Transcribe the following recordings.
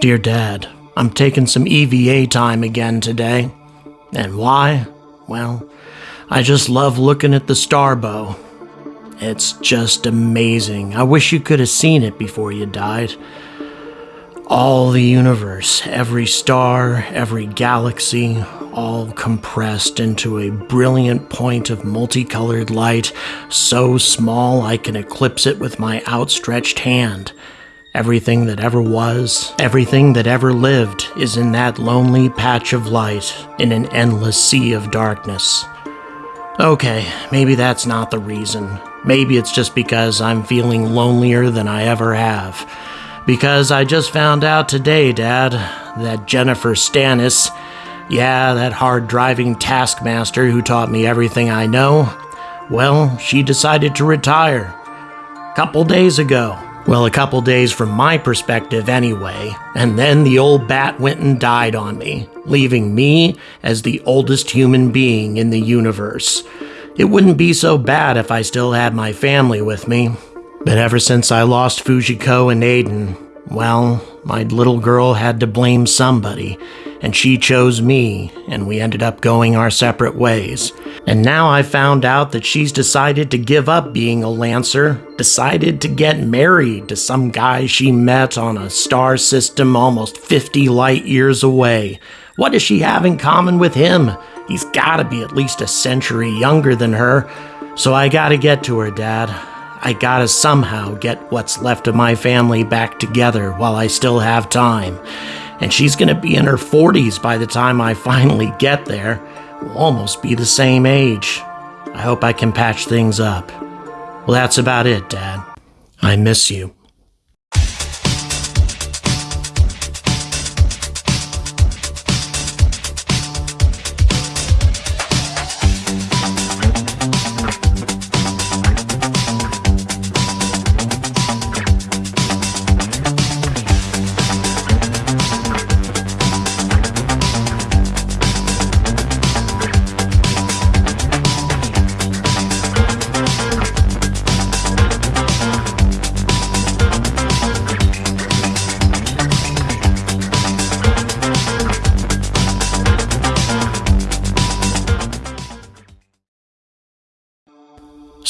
Dear Dad, I'm taking some EVA time again today. And why? Well, I just love looking at the starbow. It's just amazing. I wish you could have seen it before you died. All the universe, every star, every galaxy, all compressed into a brilliant point of multicolored light, so small I can eclipse it with my outstretched hand. Everything that ever was, everything that ever lived, is in that lonely patch of light in an endless sea of darkness. Okay, maybe that's not the reason. Maybe it's just because I'm feeling lonelier than I ever have. Because I just found out today, Dad, that Jennifer Stannis, yeah, that hard driving taskmaster who taught me everything I know, well, she decided to retire. A couple days ago. Well, a couple days from my perspective, anyway. And then the old bat went and died on me, leaving me as the oldest human being in the universe. It wouldn't be so bad if I still had my family with me. But ever since I lost Fujiko and Aiden, well, my little girl had to blame somebody, and she chose me, and we ended up going our separate ways. And now I found out that she's decided to give up being a Lancer, decided to get married to some guy she met on a star system almost 50 light years away. What does she have in common with him? He's gotta be at least a century younger than her. So I gotta get to her, Dad. I gotta somehow get what's left of my family back together while I still have time. And she's gonna be in her 40s by the time I finally get there. We'll almost be the same age. I hope I can patch things up. Well, that's about it, Dad. I miss you.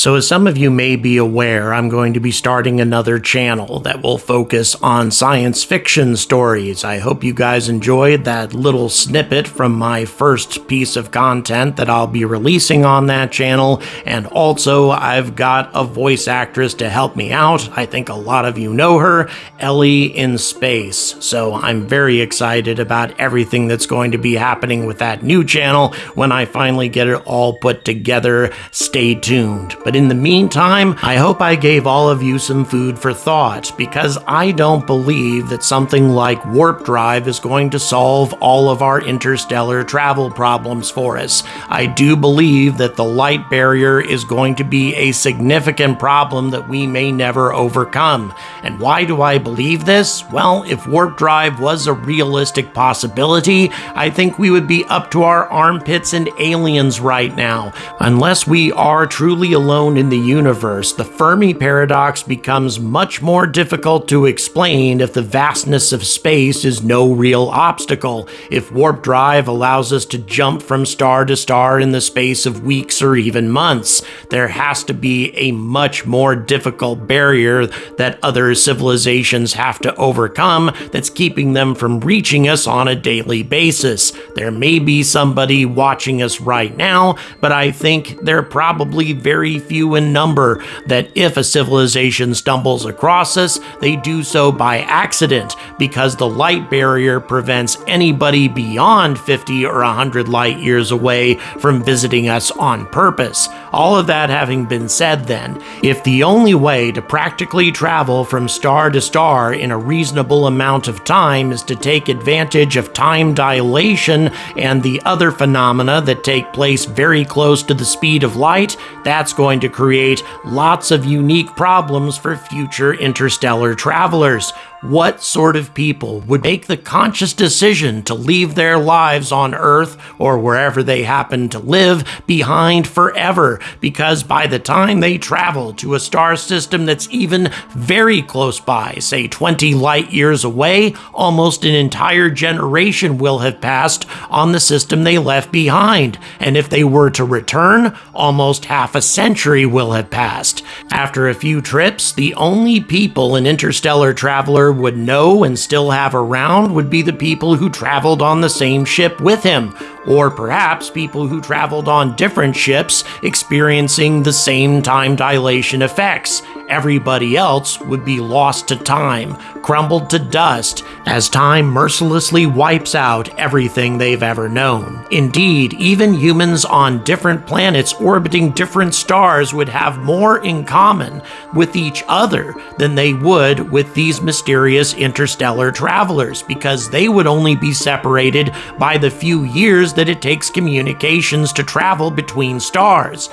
So, as some of you may be aware, I'm going to be starting another channel that will focus on science fiction stories. I hope you guys enjoyed that little snippet from my first piece of content that I'll be releasing on that channel. And also, I've got a voice actress to help me out. I think a lot of you know her, Ellie in Space. So, I'm very excited about everything that's going to be happening with that new channel when I finally get it all put together. Stay tuned. But in the meantime, I hope I gave all of you some food for thought because I don't believe that something like warp drive is going to solve all of our interstellar travel problems for us. I do believe that the light barrier is going to be a significant problem that we may never overcome. And why do I believe this? Well, if warp drive was a realistic possibility, I think we would be up to our armpits and aliens right now. Unless we are truly alone alone in the universe, the Fermi paradox becomes much more difficult to explain if the vastness of space is no real obstacle. If warp drive allows us to jump from star to star in the space of weeks or even months, there has to be a much more difficult barrier that other civilizations have to overcome that's keeping them from reaching us on a daily basis. There may be somebody watching us right now, but I think they're probably very few in number that if a civilization stumbles across us, they do so by accident because the light barrier prevents anybody beyond 50 or 100 light years away from visiting us on purpose. All of that having been said, then, if the only way to practically travel from star to star in a reasonable amount of time is to take advantage of time dilation and the other phenomena that take place very close to the speed of light, that's going to create lots of unique problems for future interstellar travelers. What sort of people would make the conscious decision to leave their lives on Earth or wherever they happen to live behind forever? because by the time they travel to a star system that's even very close by, say 20 light years away, almost an entire generation will have passed on the system they left behind. And if they were to return, almost half a century will have passed. After a few trips, the only people an interstellar traveler would know and still have around would be the people who traveled on the same ship with him, or perhaps people who traveled on different ships experiencing the same time dilation effects. Everybody else would be lost to time, crumbled to dust, as time mercilessly wipes out everything they've ever known. Indeed, even humans on different planets orbiting different stars would have more in common with each other than they would with these mysterious interstellar travelers, because they would only be separated by the few years that it takes communications to travel between stars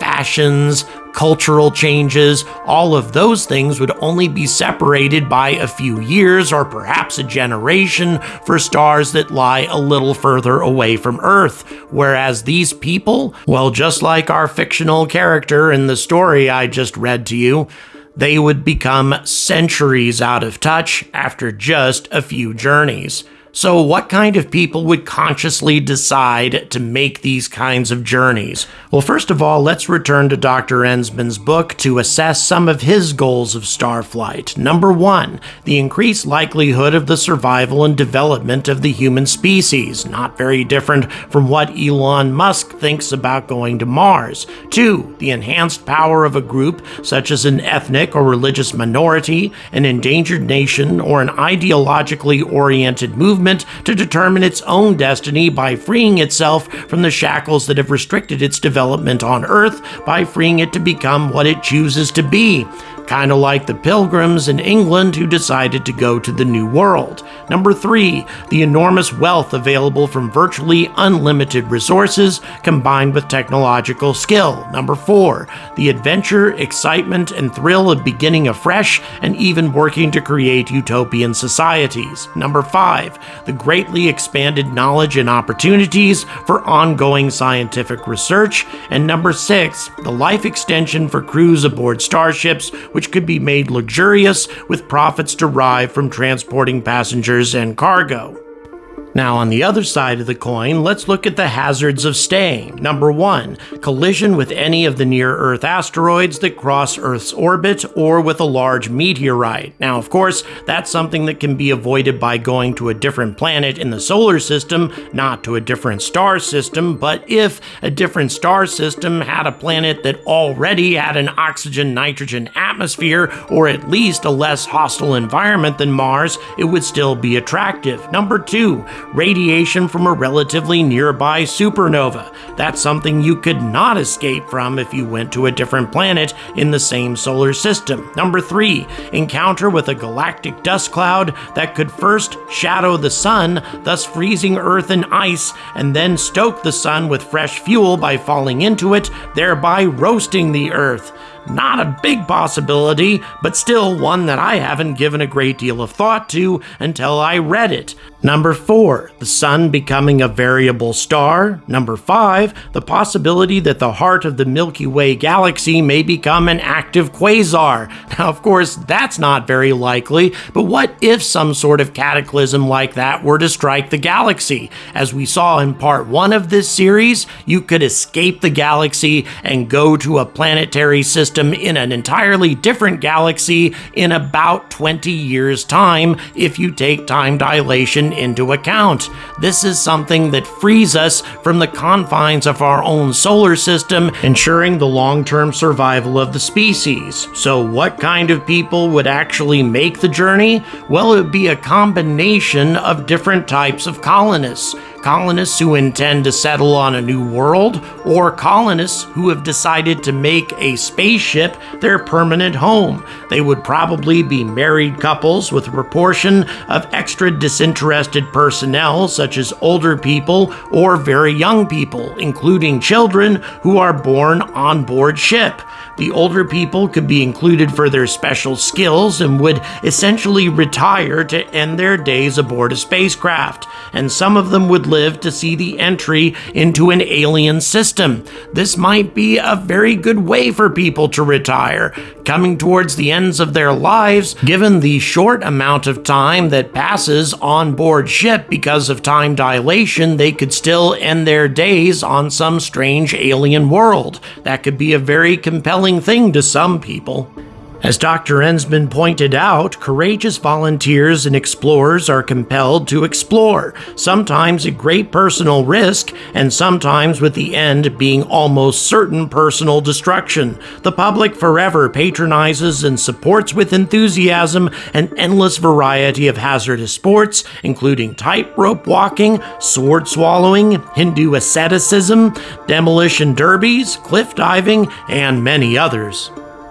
fashions, cultural changes, all of those things would only be separated by a few years or perhaps a generation for stars that lie a little further away from Earth. Whereas these people, well, just like our fictional character in the story I just read to you, they would become centuries out of touch after just a few journeys. So, what kind of people would consciously decide to make these kinds of journeys? Well, first of all, let's return to Dr. Enzmann's book to assess some of his goals of starflight. Number one, the increased likelihood of the survival and development of the human species, not very different from what Elon Musk thinks about going to Mars. Two, the enhanced power of a group, such as an ethnic or religious minority, an endangered nation, or an ideologically oriented movement movement to determine its own destiny by freeing itself from the shackles that have restricted its development on Earth by freeing it to become what it chooses to be kind of like the pilgrims in England who decided to go to the New World. Number three, the enormous wealth available from virtually unlimited resources combined with technological skill. Number four, the adventure, excitement, and thrill of beginning afresh and even working to create utopian societies. Number five, the greatly expanded knowledge and opportunities for ongoing scientific research. And number six, the life extension for crews aboard starships, which could be made luxurious with profits derived from transporting passengers and cargo. Now, on the other side of the coin, let's look at the hazards of staying. Number one, collision with any of the near Earth asteroids that cross Earth's orbit or with a large meteorite. Now, of course, that's something that can be avoided by going to a different planet in the solar system, not to a different star system. But if a different star system had a planet that already had an oxygen nitrogen atmosphere, or at least a less hostile environment than Mars, it would still be attractive. Number two, radiation from a relatively nearby supernova. That's something you could not escape from if you went to a different planet in the same solar system. Number three, encounter with a galactic dust cloud that could first shadow the sun, thus freezing Earth and ice, and then stoke the sun with fresh fuel by falling into it, thereby roasting the Earth. Not a big possibility, but still one that I haven't given a great deal of thought to until I read it. Number 4, the Sun becoming a variable star. Number 5, the possibility that the heart of the Milky Way galaxy may become an active quasar. Now, of course, that's not very likely, but what if some sort of cataclysm like that were to strike the galaxy? As we saw in part 1 of this series, you could escape the galaxy and go to a planetary system in an entirely different galaxy in about 20 years' time if you take time dilation into account. This is something that frees us from the confines of our own solar system, ensuring the long term survival of the species. So, what kind of people would actually make the journey? Well, it would be a combination of different types of colonists colonists who intend to settle on a new world, or colonists who have decided to make a spaceship their permanent home. They would probably be married couples with a proportion of extra disinterested personnel, such as older people or very young people, including children who are born on board ship. The older people could be included for their special skills and would essentially retire to end their days aboard a spacecraft, and some of them would live to see the entry into an alien system. This might be a very good way for people to retire, coming towards the ends of their lives, given the short amount of time that passes on board ship because of time dilation, they could still end their days on some strange alien world. That could be a very compelling thing to some people. As Dr. Enzmann pointed out, courageous volunteers and explorers are compelled to explore, sometimes at great personal risk, and sometimes with the end being almost certain personal destruction. The public forever patronizes and supports with enthusiasm an endless variety of hazardous sports, including tightrope walking, sword swallowing, Hindu asceticism, demolition derbies, cliff diving, and many others.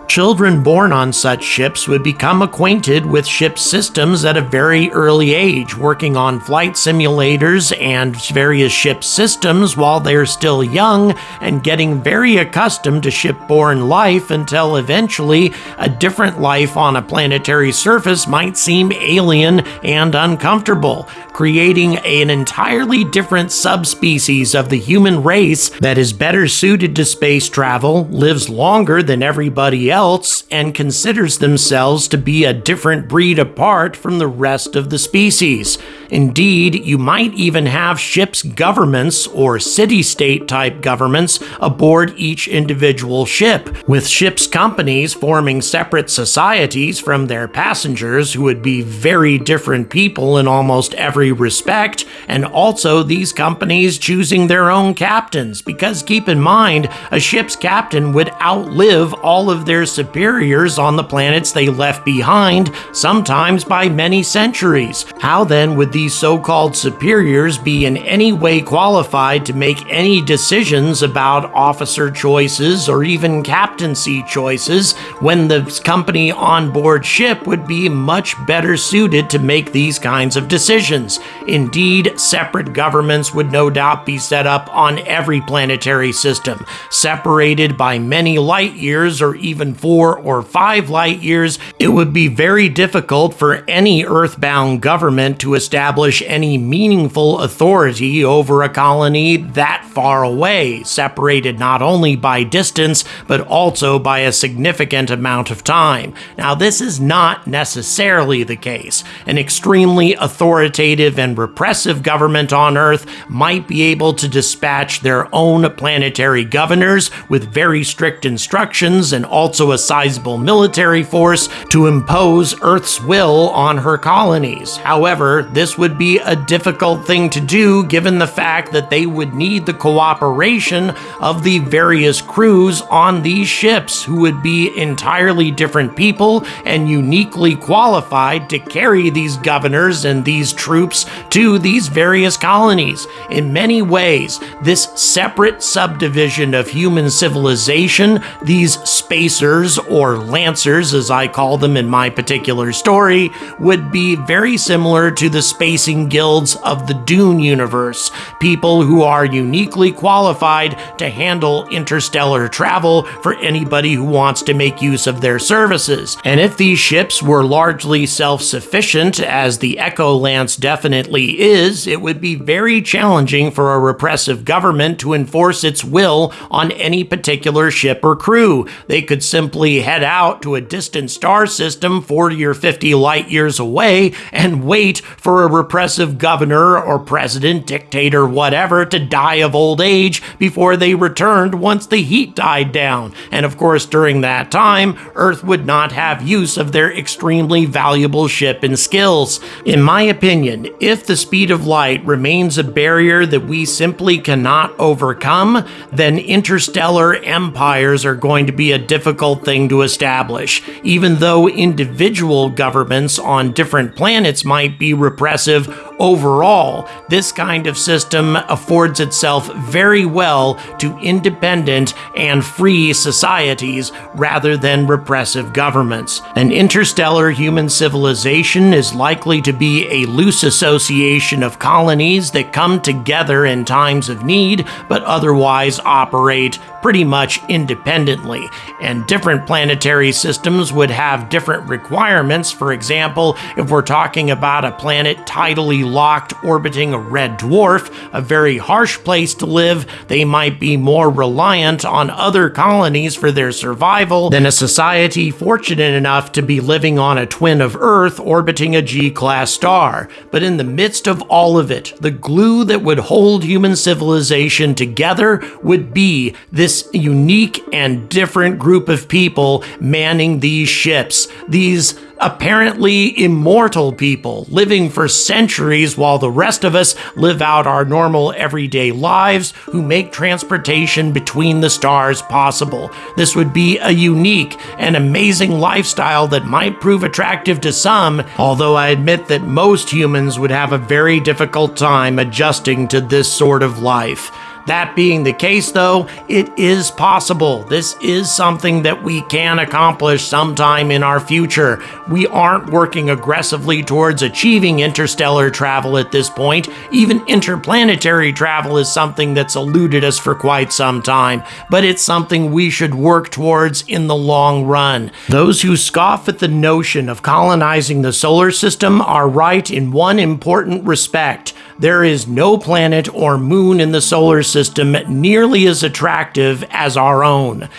Children born on such ships would become acquainted with ship systems at a very early age, working on flight simulators and various ship systems while they're still young, and getting very accustomed to shipborne life until eventually a different life on a planetary surface might seem alien and uncomfortable, creating an entirely different subspecies of the human race that is better suited to space travel, lives longer than everybody else else and considers themselves to be a different breed apart from the rest of the species. Indeed, you might even have ships' governments or city state type governments aboard each individual ship, with ships' companies forming separate societies from their passengers who would be very different people in almost every respect, and also these companies choosing their own captains. Because keep in mind, a ship's captain would outlive all of their superiors on the planets they left behind, sometimes by many centuries. How then would these so called superiors be in any way qualified to make any decisions about officer choices or even captaincy choices when the company on board ship would be much better suited to make these kinds of decisions? Indeed, separate governments would no doubt be set up on every planetary system, separated by many light years or even four or five light years, it would be very difficult for any earthbound government to establish any meaningful authority over a colony that far away, separated not only by distance, but also by a significant amount of time. Now, this is not necessarily the case. An extremely authoritative and repressive government on Earth might be able to dispatch their own planetary governors with very strict instructions and also a sizable military force to impose Earth's will on her colonies. However, this would be a difficult thing to do given the fact that they would need the cooperation of the various crews on these ships, who would be entirely different people and uniquely qualified to carry these governors and these troops to these various colonies. In many ways, this separate subdivision of human civilization, these spacers or lancers, as I call them in my particular story, would be very similar to the spacing guilds of the Dune universe. People who are uniquely qualified to handle interstellar travel for anybody who wants to make use of their services. And if these ships were largely self sufficient, as the Echo Lance definitely is, it would be very challenging for a repressive government to enforce its will on any particular ship or crew. They could simply head out to a distant star system 40 or 50 light years away and wait for a repressive governor or president, dictator, whatever, to die of old age before they returned once the heat died down. And of course, during that time, Earth would not have use of their extremely valuable ship and skills. In my opinion, if the speed of light remains a barrier that we simply cannot overcome, then interstellar empires are going to be a difficult thing to establish. Even though individual governments on different planets might be repressive massive overall, this kind of system affords itself very well to independent and free societies rather than repressive governments. An interstellar human civilization is likely to be a loose association of colonies that come together in times of need but otherwise operate pretty much independently. And different planetary systems would have different requirements. For example, if we're talking about a planet tidally locked orbiting a red dwarf, a very harsh place to live, they might be more reliant on other colonies for their survival than a society fortunate enough to be living on a twin of Earth orbiting a G class star. But in the midst of all of it, the glue that would hold human civilization together would be this unique and different group of people manning these ships. These apparently immortal people living for centuries while the rest of us live out our normal everyday lives who make transportation between the stars possible. This would be a unique and amazing lifestyle that might prove attractive to some, although I admit that most humans would have a very difficult time adjusting to this sort of life. That being the case, though, it is possible. This is something that we can accomplish sometime in our future. We aren't working aggressively towards achieving interstellar travel at this point. Even interplanetary travel is something that's eluded us for quite some time, but it's something we should work towards in the long run. Those who scoff at the notion of colonizing the solar system are right in one important respect. There is no planet or moon in the solar system nearly as attractive as our own.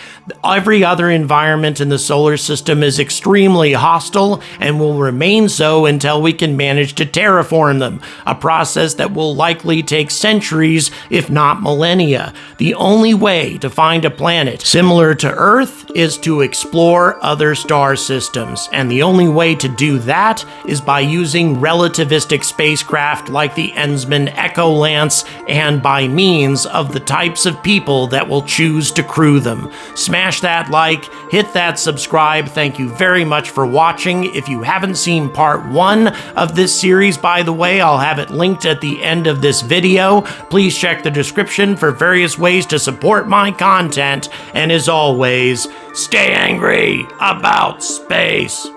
Every other environment in the solar system is extremely hostile and will remain so until we can manage to terraform them, a process that will likely take centuries, if not millennia. The only way to find a planet similar to Earth is to explore other star systems, and the only way to do that is by using relativistic spacecraft like the Enzmann Echo Lance and by means of the types of people that will choose to crew them. Smash that like, hit that subscribe. Thank you very much for watching. If you haven't seen part one of this series, by the way, I'll have it linked at the end of this video. Please check the description for various ways to support my content. And as always, stay angry about space.